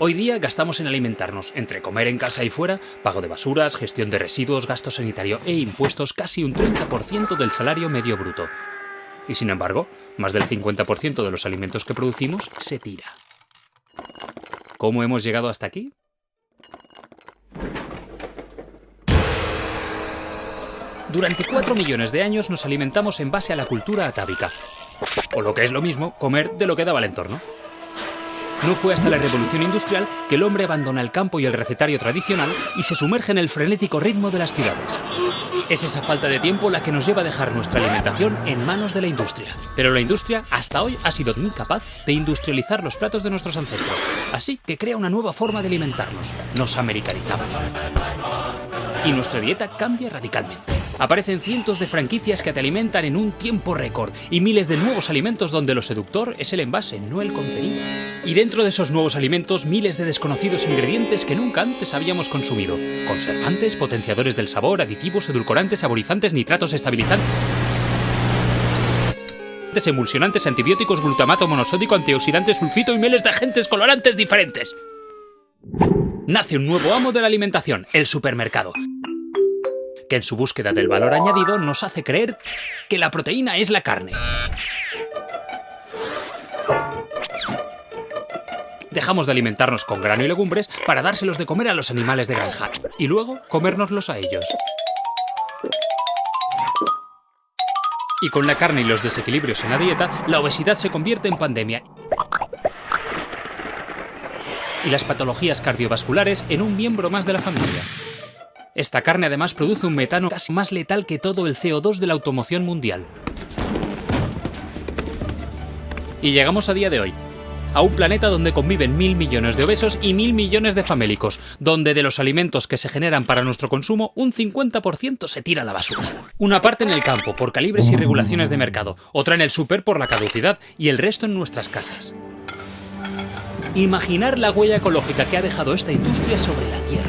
Hoy día gastamos en alimentarnos, entre comer en casa y fuera, pago de basuras, gestión de residuos, gasto sanitario e impuestos casi un 30% del salario medio bruto. Y sin embargo, más del 50% de los alimentos que producimos se tira. ¿Cómo hemos llegado hasta aquí? Durante 4 millones de años nos alimentamos en base a la cultura atávica. O lo que es lo mismo, comer de lo que daba el entorno. No fue hasta la revolución industrial que el hombre abandona el campo y el recetario tradicional y se sumerge en el frenético ritmo de las ciudades. Es esa falta de tiempo la que nos lleva a dejar nuestra alimentación en manos de la industria. Pero la industria hasta hoy ha sido incapaz de industrializar los platos de nuestros ancestros. Así que crea una nueva forma de alimentarnos. Nos americanizamos. Y nuestra dieta cambia radicalmente. Aparecen cientos de franquicias que te alimentan en un tiempo récord y miles de nuevos alimentos donde lo seductor es el envase, no el contenido. Y dentro de esos nuevos alimentos, miles de desconocidos ingredientes que nunca antes habíamos consumido. Conservantes, potenciadores del sabor, aditivos, edulcorantes, saborizantes, nitratos, estabilizantes emulsionantes, antibióticos, glutamato monosódico, antioxidantes, sulfito y miles de agentes colorantes diferentes. Nace un nuevo amo de la alimentación, el supermercado que en su búsqueda del valor añadido nos hace creer que la proteína es la carne. Dejamos de alimentarnos con grano y legumbres para dárselos de comer a los animales de granja y luego comérnoslos a ellos. Y con la carne y los desequilibrios en la dieta, la obesidad se convierte en pandemia y las patologías cardiovasculares en un miembro más de la familia. Esta carne además produce un metano casi más letal que todo el CO2 de la automoción mundial. Y llegamos a día de hoy, a un planeta donde conviven mil millones de obesos y mil millones de famélicos, donde de los alimentos que se generan para nuestro consumo, un 50% se tira a la basura. Una parte en el campo, por calibres y regulaciones de mercado, otra en el súper por la caducidad y el resto en nuestras casas. Imaginar la huella ecológica que ha dejado esta industria sobre la Tierra.